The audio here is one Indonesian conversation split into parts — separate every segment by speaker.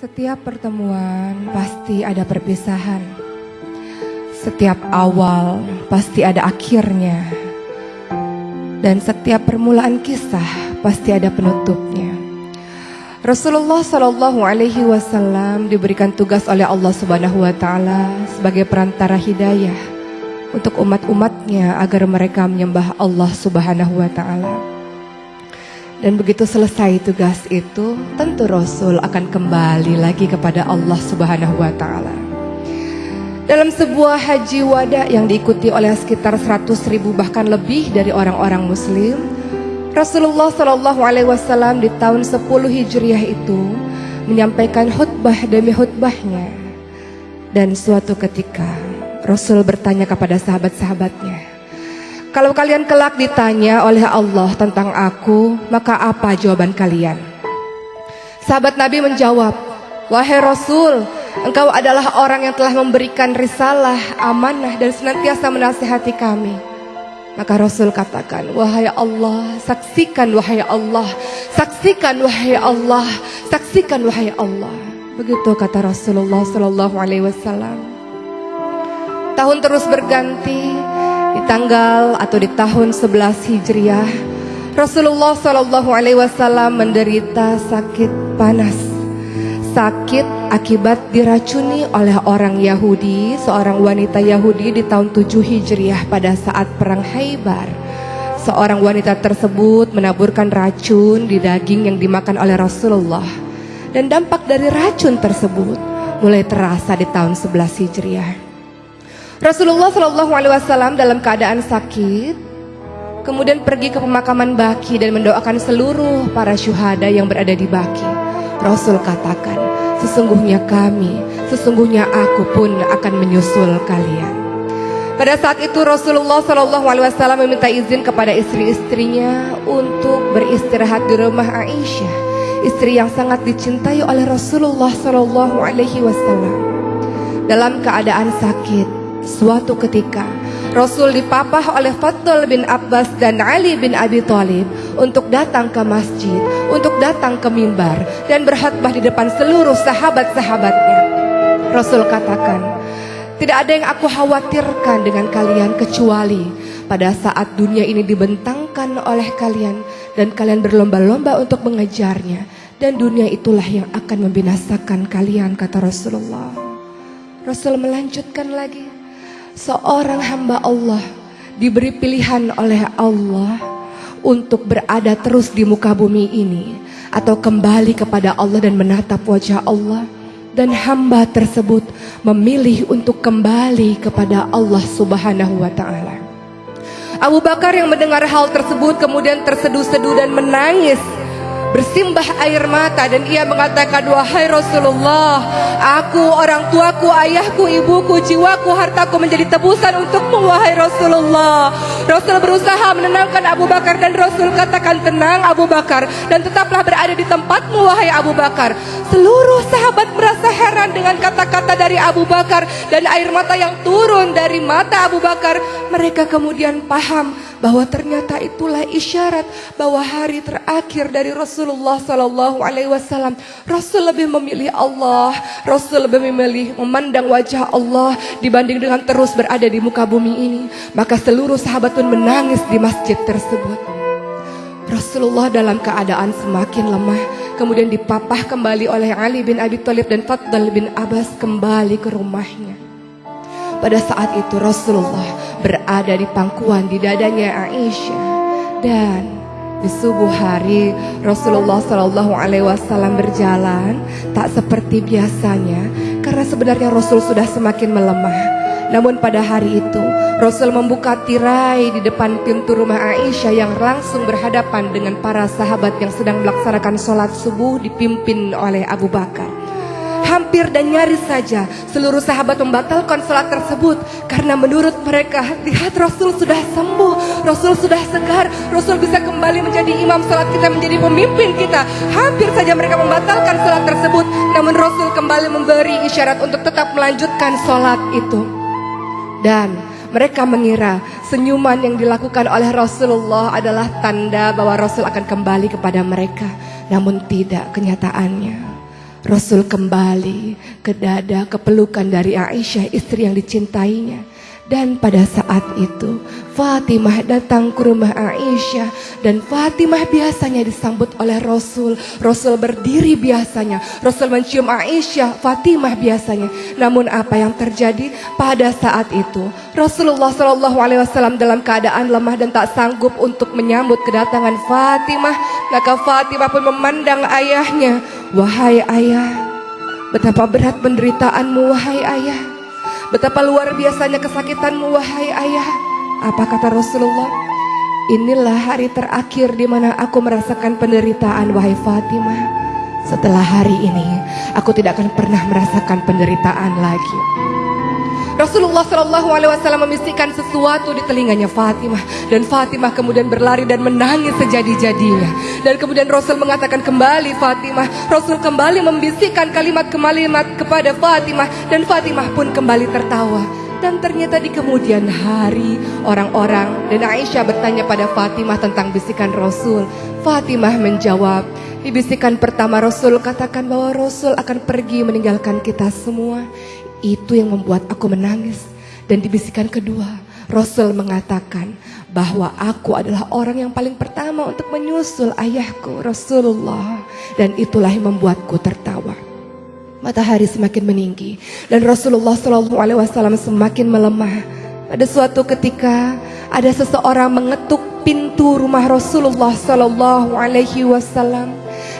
Speaker 1: Setiap pertemuan pasti ada perpisahan. Setiap awal pasti ada akhirnya. Dan setiap permulaan kisah pasti ada penutupnya. Rasulullah Shallallahu Alaihi Wasallam diberikan tugas oleh Allah Subhanahu Wa Taala sebagai perantara hidayah untuk umat-umatnya agar mereka menyembah Allah Subhanahu Wa Taala. Dan begitu selesai tugas itu, tentu Rasul akan kembali lagi kepada Allah Subhanahu wa taala. Dalam sebuah haji wada yang diikuti oleh sekitar 100 ribu bahkan lebih dari orang-orang muslim, Rasulullah Shallallahu alaihi wasallam di tahun 10 Hijriah itu menyampaikan khutbah demi khutbahnya. Dan suatu ketika Rasul bertanya kepada sahabat-sahabatnya, kalau kalian kelak ditanya oleh Allah tentang aku, maka apa jawaban kalian? Sahabat Nabi menjawab, Wahai Rasul, engkau adalah orang yang telah memberikan risalah, amanah dan senantiasa menasihati kami. Maka Rasul katakan, Wahai Allah, saksikan wahai Allah, saksikan wahai Allah, saksikan wahai Allah. Begitu kata Rasulullah Sallallahu Alaihi Wasallam. Tahun terus berganti, di tanggal atau di tahun 11 Hijriah Rasulullah Shallallahu Alaihi Wasallam menderita sakit panas. Sakit akibat diracuni oleh orang Yahudi seorang wanita Yahudi di tahun 7 Hijriah pada saat perang Haibar seorang wanita tersebut menaburkan racun di daging yang dimakan oleh Rasulullah. Dan dampak dari racun tersebut mulai terasa di tahun 11 Hijriah Rasulullah Shallallahu Alaihi Wasallam dalam keadaan sakit, kemudian pergi ke pemakaman Baki dan mendoakan seluruh para syuhada yang berada di Baki. Rasul katakan, sesungguhnya kami, sesungguhnya aku pun akan menyusul kalian. Pada saat itu Rasulullah Shallallahu Alaihi Wasallam meminta izin kepada istri-istrinya untuk beristirahat di rumah Aisyah, istri yang sangat dicintai oleh Rasulullah Shallallahu Alaihi Wasallam. Dalam keadaan sakit, Suatu ketika Rasul dipapah oleh Fatul bin Abbas dan Ali bin Abi Thalib untuk datang ke masjid, untuk datang ke mimbar dan berkhutbah di depan seluruh sahabat-sahabatnya. Rasul katakan, tidak ada yang aku khawatirkan dengan kalian kecuali pada saat dunia ini dibentangkan oleh kalian dan kalian berlomba-lomba untuk mengejarnya dan dunia itulah yang akan membinasakan kalian kata Rasulullah. Rasul melanjutkan lagi, seorang hamba Allah diberi pilihan oleh Allah untuk berada terus di muka bumi ini atau kembali kepada Allah dan menatap wajah Allah dan hamba tersebut memilih untuk kembali kepada Allah Subhanahu wa taala. Abu Bakar yang mendengar hal tersebut kemudian terseduh-seduh dan menangis bersimbah air mata dan ia mengatakan wahai Rasulullah aku orang tuaku ayahku ibuku jiwaku hartaku menjadi tebusan untukmu wahai Rasulullah Rasul berusaha menenangkan Abu Bakar dan Rasul katakan tenang Abu Bakar dan tetaplah berada di tempatmu wahai Abu Bakar seluruh sahabat merasa heran dengan kata-kata dari Abu Bakar dan air mata yang turun dari mata Abu Bakar mereka kemudian paham bahwa ternyata itulah isyarat bahwa hari terakhir dari Rasulullah Sallallahu Alaihi Wasallam. Rasul lebih memilih Allah, Rasul lebih memilih memandang wajah Allah dibanding dengan terus berada di muka bumi ini. Maka seluruh sahabat pun menangis di masjid tersebut. Rasulullah dalam keadaan semakin lemah kemudian dipapah kembali oleh Ali bin Abi Thalib dan Faddal bin Abbas kembali ke rumahnya. Pada saat itu Rasulullah berada di pangkuan di dadanya Aisyah dan di subuh hari Rasulullah Shallallahu Alaihi Wasallam berjalan tak seperti biasanya karena sebenarnya Rasul sudah semakin melemah. Namun pada hari itu Rasul membuka tirai di depan pintu rumah Aisyah yang langsung berhadapan dengan para sahabat yang sedang melaksanakan sholat subuh dipimpin oleh Abu Bakar hampir dan nyaris saja seluruh sahabat membatalkan sholat tersebut karena menurut mereka lihat Rasul sudah sembuh, Rasul sudah segar, Rasul bisa kembali menjadi imam sholat kita, menjadi pemimpin kita. Hampir saja mereka membatalkan sholat tersebut, namun Rasul kembali memberi isyarat untuk tetap melanjutkan sholat itu. Dan mereka mengira senyuman yang dilakukan oleh Rasulullah adalah tanda bahwa Rasul akan kembali kepada mereka. Namun tidak kenyataannya. Rasul kembali ke dada kepelukan dari Aisyah istri yang dicintainya dan pada saat itu Fatimah datang ke rumah Aisyah dan Fatimah biasanya disambut oleh Rasul. Rasul berdiri biasanya. Rasul mencium Aisyah, Fatimah biasanya. Namun apa yang terjadi pada saat itu? Rasulullah Wasallam dalam keadaan lemah dan tak sanggup untuk menyambut kedatangan Fatimah. Maka Fatimah pun memandang ayahnya. Wahai ayah, betapa berat penderitaanmu wahai ayah. Betapa luar biasanya kesakitanmu wahai ayah. Apa kata Rasulullah? Inilah hari terakhir di mana aku merasakan penderitaan wahai Fatimah. Setelah hari ini, aku tidak akan pernah merasakan penderitaan lagi. Rasulullah Shallallahu Alaihi Wasallam membisikkan sesuatu di telinganya Fatimah. Dan Fatimah kemudian berlari dan menangis sejadi-jadinya. Dan kemudian Rasul mengatakan kembali Fatimah. Rasul kembali membisikkan kalimat-kalimat kepada Fatimah. Dan Fatimah pun kembali tertawa. Dan ternyata di kemudian hari orang-orang dan Aisyah bertanya pada Fatimah tentang bisikan Rasul. Fatimah menjawab di bisikan pertama Rasul katakan bahwa Rasul akan pergi meninggalkan kita semua itu yang membuat aku menangis. Dan di bisikan kedua, Rasul mengatakan bahwa aku adalah orang yang paling pertama untuk menyusul ayahku Rasulullah. Dan itulah yang membuatku tertawa. Matahari semakin meninggi dan Rasulullah Shallallahu Alaihi Wasallam semakin melemah. Pada suatu ketika ada seseorang mengetuk pintu rumah Rasulullah Shallallahu Alaihi Wasallam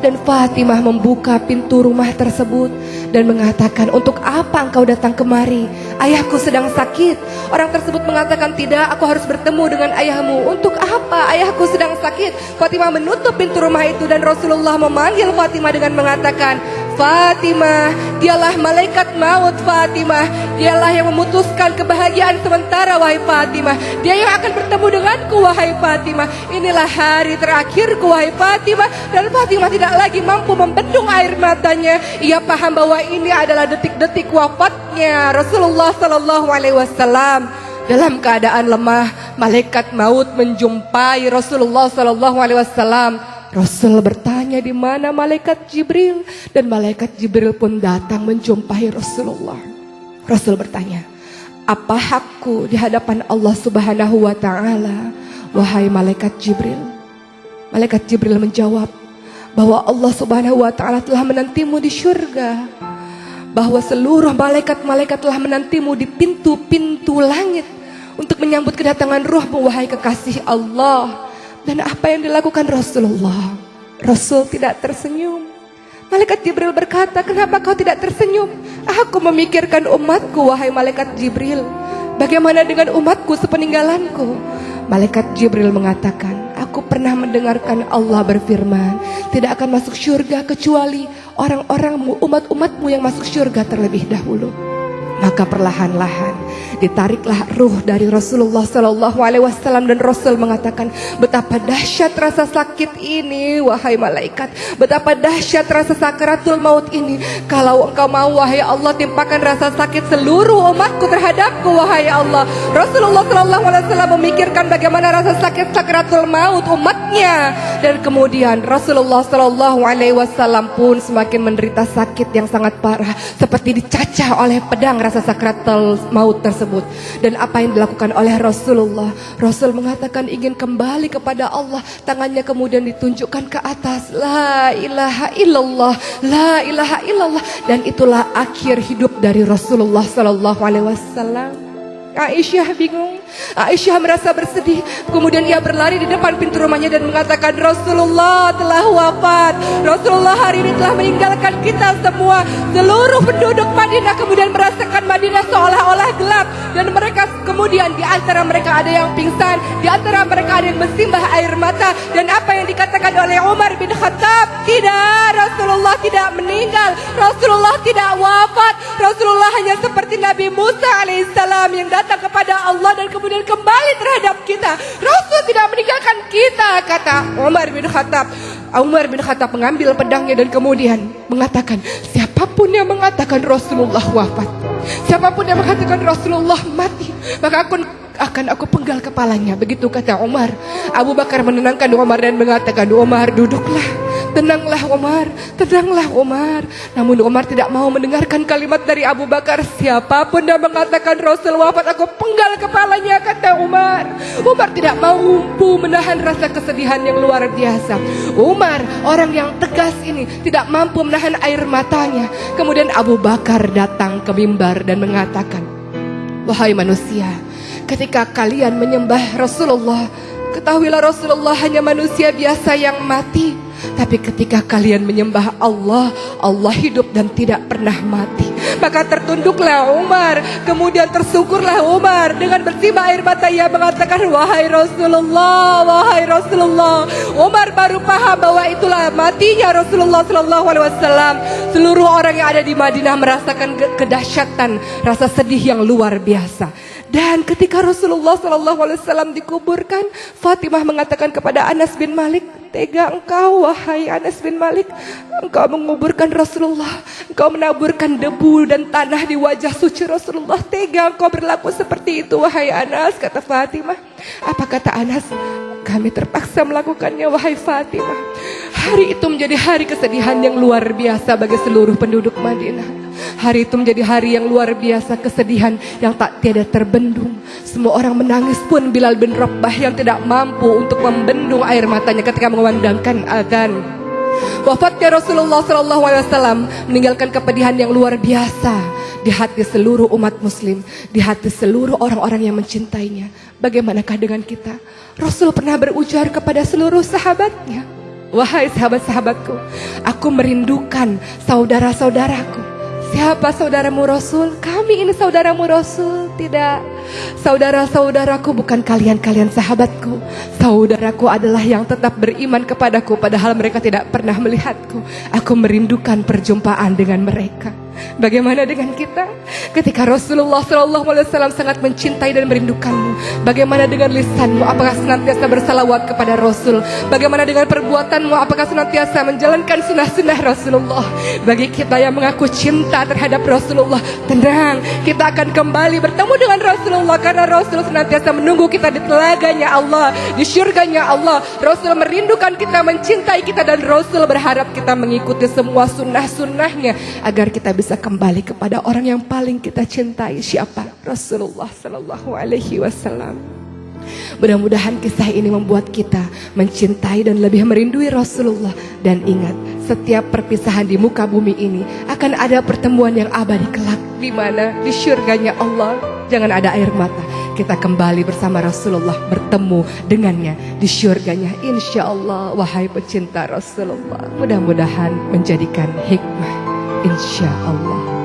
Speaker 1: dan Fatimah membuka pintu rumah tersebut dan mengatakan, "Untuk apa engkau datang kemari? Ayahku sedang sakit." Orang tersebut mengatakan, "Tidak, aku harus bertemu dengan ayahmu." "Untuk apa? Ayahku sedang sakit." Fatimah menutup pintu rumah itu dan Rasulullah memanggil Fatimah dengan mengatakan, Fatimah, dialah malaikat maut Fatimah. Dialah yang memutuskan kebahagiaan sementara wahai Fatimah. Dia yang akan bertemu denganku wahai Fatimah. Inilah hari terakhirku wahai Fatimah dan Fatimah tidak lagi mampu membendung air matanya. Ia paham bahwa ini adalah detik-detik wafatnya Rasulullah Sallallahu Alaihi Wasallam. Dalam keadaan lemah, malaikat maut menjumpai Rasulullah Sallallahu Alaihi Wasallam Rasul bertanya di mana malaikat Jibril dan malaikat Jibril pun datang menjumpai Rasulullah. Rasul bertanya, "Apa hakku di hadapan Allah Subhanahu wa taala, wahai malaikat Jibril?" Malaikat Jibril menjawab bahwa Allah Subhanahu wa taala telah menantimu di surga. Bahwa seluruh malaikat-malaikat telah menantimu di pintu-pintu langit untuk menyambut kedatangan ruhmu wahai kekasih Allah. Dan apa yang dilakukan Rasulullah? Rasul tidak tersenyum. Malaikat Jibril berkata, kenapa kau tidak tersenyum? Aku memikirkan umatku, wahai Malaikat Jibril. Bagaimana dengan umatku sepeninggalanku? Malaikat Jibril mengatakan, aku pernah mendengarkan Allah berfirman, tidak akan masuk surga kecuali orang-orangmu, umat-umatmu yang masuk surga terlebih dahulu. Maka perlahan-lahan ditariklah ruh dari Rasulullah Shallallahu Alaihi Wasallam dan Rasul mengatakan betapa dahsyat rasa sakit ini wahai malaikat. Betapa dahsyat rasa sakaratul maut ini. Kalau engkau mau wahai Allah timpakan rasa sakit seluruh umatku terhadapku wahai Allah. Rasulullah Shallallahu Alaihi Wasallam memikirkan bagaimana rasa sakit sakaratul maut umatnya. Dan kemudian Rasulullah Shallallahu Alaihi Wasallam pun semakin menderita sakit yang sangat parah seperti dicacah oleh pedang rasa sakratul maut tersebut. Dan apa yang dilakukan oleh Rasulullah? Rasul mengatakan ingin kembali kepada Allah. Tangannya kemudian ditunjukkan ke atas. La ilaha illallah la ilaha illallah. Dan itulah akhir hidup dari Rasulullah sallallahu alaihi wasallam Aisyah bingung Aisyah merasa bersedih. Kemudian ia berlari di depan pintu rumahnya dan mengatakan Rasulullah telah wafat. Rasulullah hari ini telah meninggalkan kita semua. Seluruh penduduk Madinah kemudian merasakan Madinah seolah-olah gelap. Dan mereka kemudian di antara mereka ada yang pingsan. Di antara mereka ada yang bersimbah air mata. Dan apa dikatakan oleh Umar bin Khattab. Tidak, Rasulullah tidak meninggal. Rasulullah tidak wafat. Rasulullah hanya seperti Nabi Musa alaihissalam yang datang kepada Allah dan kemudian kembali terhadap kita. Rasul tidak meninggalkan kita, kata Umar bin Khattab. Umar bin Khattab mengambil pedangnya dan kemudian mengatakan, siapa pun yang mengatakan Rasulullah wafat, siapa pun yang mengatakan Rasulullah mati, maka aku akan aku penggal kepalanya. Begitu kata Umar. Abu Bakar menenangkan Umar dan mengatakan, Umar duduklah. tenanglah Umar, tenanglah Umar. Namun Umar tidak mau mendengarkan kalimat dari Abu Bakar. Siapa pun yang mengatakan Rasul wafat, aku penggal kepalanya, kata Umar. Umar tidak mau mampu menahan rasa kesedihan yang luar biasa. Umar, orang yang tegas ini, tidak mampu menahan air matanya. Kemudian Abu Bakar datang ke mimbar dan mengatakan, Wahai manusia, ketika kalian menyembah Rasulullah, ketahuilah Rasulullah hanya manusia biasa yang mati. Tapi ketika kalian menyembah Allah, Allah hidup dan tidak pernah mati. Maka tertunduklah Umar, kemudian tersungkurlah Umar dengan bersimbah air mata ia mengatakan, "Wahai Rasulullah, wahai Rasulullah." Umar baru paham bahwa itulah matinya Rasulullah sallallahu alaihi wasallam. Seluruh orang yang ada di Madinah merasakan kedahsyatan, rasa sedih yang luar biasa. Dan ketika Rasulullah wasallam dikuburkan, Fatimah mengatakan kepada Anas bin Malik, Tega engkau wahai Anas bin Malik. Engkau menguburkan Rasulullah. Engkau menaburkan debu dan tanah di wajah suci Rasulullah. Tega engkau berlaku seperti itu wahai Anas Kata Fatimah. Apa kata Anas? Kami terpaksa melakukannya wahai Fatimah. Hari itu menjadi hari kesedihan yang luar biasa bagi seluruh penduduk Madinah Hari itu menjadi hari yang luar biasa kesedihan yang tak tiada terbendung. Semua orang menangis pun Bilal bin Rabah yang tidak mampu untuk membendung air matanya ketika mengumandangkan azan. Wafatnya Rasulullah SAW meninggalkan kepedihan yang luar biasa di hati seluruh umat muslim, di hati seluruh orang-orang yang mencintainya. Bagaimanakah dengan kita? Rasul pernah berujar kepada seluruh sahabatnya, Wahai sahabat-sahabatku, aku merindukan saudara-saudaraku Siapa saudaramu Rasul? Kami ini saudaramu Rasul. Tidak. Saudara-saudaraku bukan kalian-kalian sahabatku. Saudaraku adalah yang tetap beriman kepadaku padahal mereka tidak pernah melihatku. Aku merindukan perjumpaan dengan mereka. Bagaimana dengan kita? Ketika Rasulullah SAW sangat mencintai dan merindukanmu, bagaimana dengan lisanmu? Apakah senantiasa bersalawat kepada Rasul? Bagaimana dengan perbuatanmu? Apakah senantiasa menjalankan sunnah-sunnah Rasulullah? Bagi kita yang mengaku cinta terhadap Rasulullah, tenang, kita akan kembali bertemu dengan Rasulullah karena Rasul senantiasa menunggu kita di telaganya Allah, di syurganya Allah. Rasul merindukan kita, mencintai kita dan Rasul berharap kita mengikuti semua sunnah-sunnahnya agar kita bisa bisa kembali kepada orang yang paling kita cintai siapa? Rasulullah Sallallahu Alaihi Wasallam. Mudah-mudahan kisah ini membuat kita mencintai dan lebih merindui Rasulullah. Dan ingat setiap perpisahan di muka bumi ini akan ada pertemuan yang abadi kelak. Di mana? Di syurganya Allah. Jangan ada air mata. Kita kembali bersama Rasulullah bertemu dengannya di syurganya. Insya Allah wahai pecinta Rasulullah. Mudah-mudahan menjadikan hikmah insya Allah